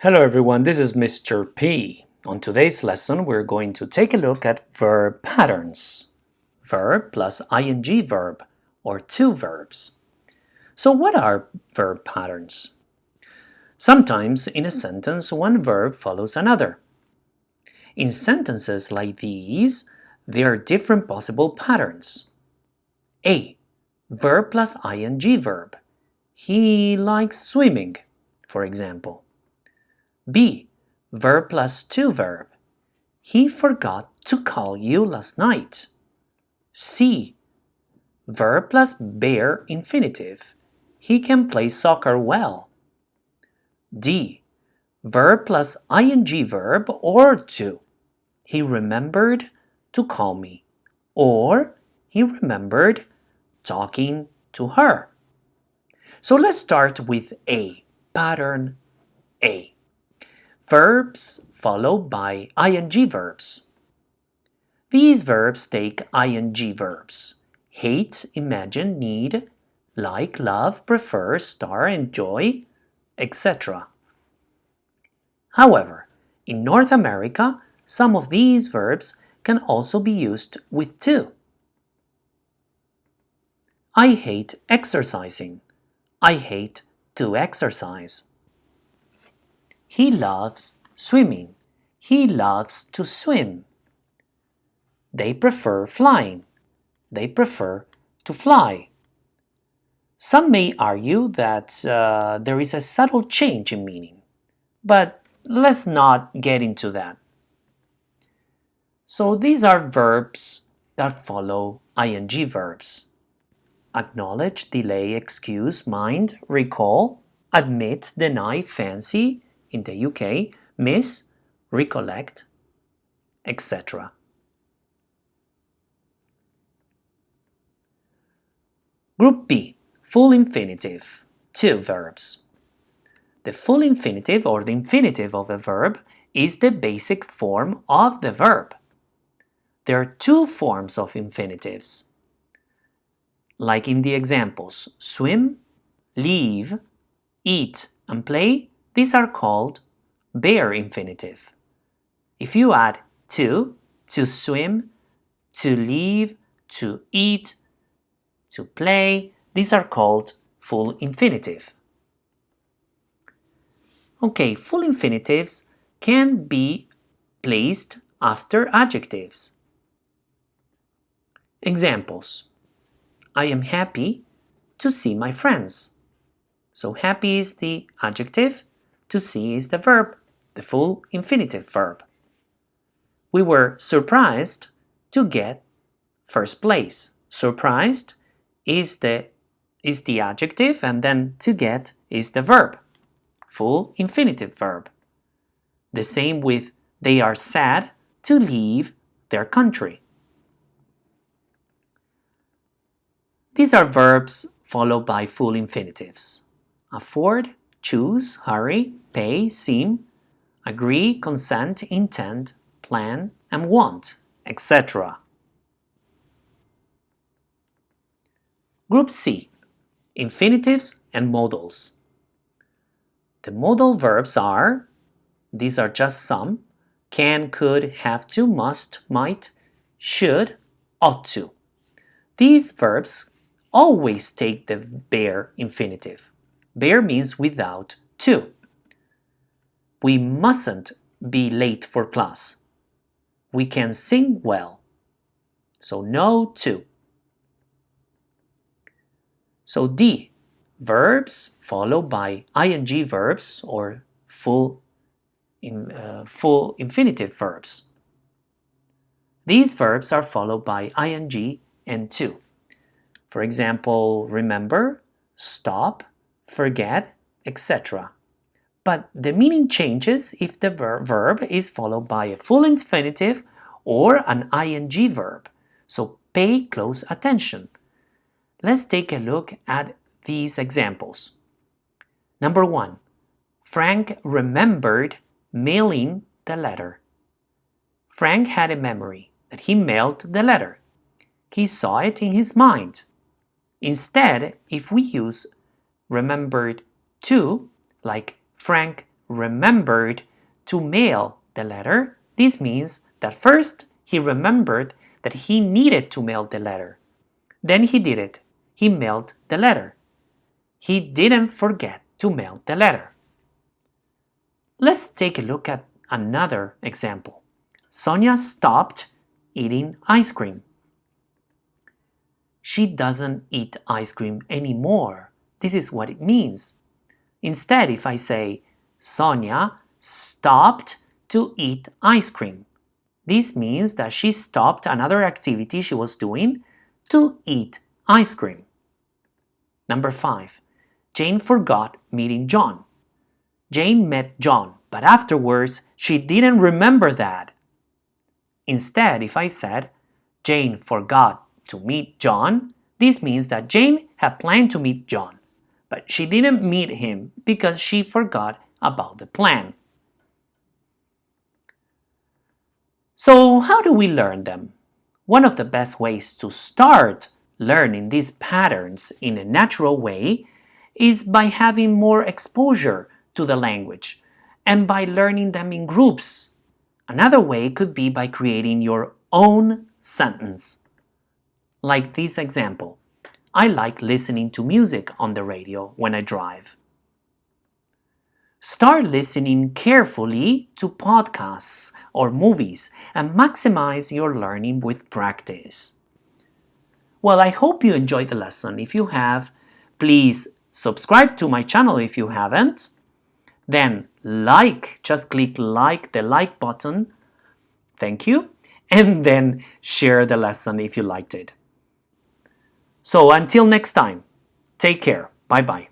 Hello everyone, this is Mr. P. On today's lesson, we're going to take a look at verb patterns. Verb plus ing verb, or two verbs. So what are verb patterns? Sometimes in a sentence, one verb follows another. In sentences like these, there are different possible patterns. A. Verb plus ing verb. He likes swimming, for example. B. Verb plus to verb. He forgot to call you last night. C. Verb plus bare infinitive. He can play soccer well. D. Verb plus ing verb or to. He remembered to call me. Or he remembered talking to her. So let's start with A. Pattern A. Verbs followed by ing verbs. These verbs take ing verbs. Hate, imagine, need, like, love, prefer, star, enjoy, etc. However, in North America, some of these verbs can also be used with to. I hate exercising. I hate to exercise. He loves swimming. He loves to swim. They prefer flying. They prefer to fly. Some may argue that uh, there is a subtle change in meaning, but let's not get into that. So these are verbs that follow ing verbs. Acknowledge, delay, excuse, mind, recall, admit, deny, fancy, in the UK, miss, recollect, etc. Group B, full infinitive, two verbs. The full infinitive or the infinitive of a verb is the basic form of the verb. There are two forms of infinitives, like in the examples, swim, leave, eat, and play these are called bare infinitive. If you add to, to swim, to leave, to eat, to play, these are called full infinitive. Okay, full infinitives can be placed after adjectives. Examples. I am happy to see my friends. So happy is the adjective to see is the verb, the full infinitive verb. We were surprised to get first place. Surprised is the is the adjective and then to get is the verb. Full infinitive verb. The same with they are sad to leave their country. These are verbs followed by full infinitives. Afford, choose, hurry, pay, seem, agree, consent, intend, plan, and want, etc. Group C. Infinitives and modals. The modal verbs are, these are just some, can, could, have to, must, might, should, ought to. These verbs always take the bare infinitive. Bare means without to. We mustn't be late for class. We can sing well. So no to. So D, verbs followed by ing verbs or full, in, uh, full infinitive verbs. These verbs are followed by ing and to. For example, remember, stop, forget, etc. But the meaning changes if the ver verb is followed by a full infinitive or an ing verb. So pay close attention. Let's take a look at these examples. Number one, Frank remembered mailing the letter. Frank had a memory that he mailed the letter. He saw it in his mind. Instead, if we use remembered to, like Frank remembered to mail the letter. This means that first he remembered that he needed to mail the letter. Then he did it. He mailed the letter. He didn't forget to mail the letter. Let's take a look at another example. Sonia stopped eating ice cream. She doesn't eat ice cream anymore. This is what it means. Instead, if I say, Sonia stopped to eat ice cream. This means that she stopped another activity she was doing to eat ice cream. Number 5. Jane forgot meeting John. Jane met John, but afterwards she didn't remember that. Instead, if I said, Jane forgot to meet John, this means that Jane had planned to meet John, but she didn't meet him because she forgot about the plan. So how do we learn them? One of the best ways to start learning these patterns in a natural way is by having more exposure to the language and by learning them in groups. Another way could be by creating your own sentence. Like this example, I like listening to music on the radio when I drive. Start listening carefully to podcasts or movies and maximize your learning with practice. Well, I hope you enjoyed the lesson. If you have, please subscribe to my channel if you haven't. Then like, just click like, the like button. Thank you. And then share the lesson if you liked it. So until next time, take care. Bye-bye.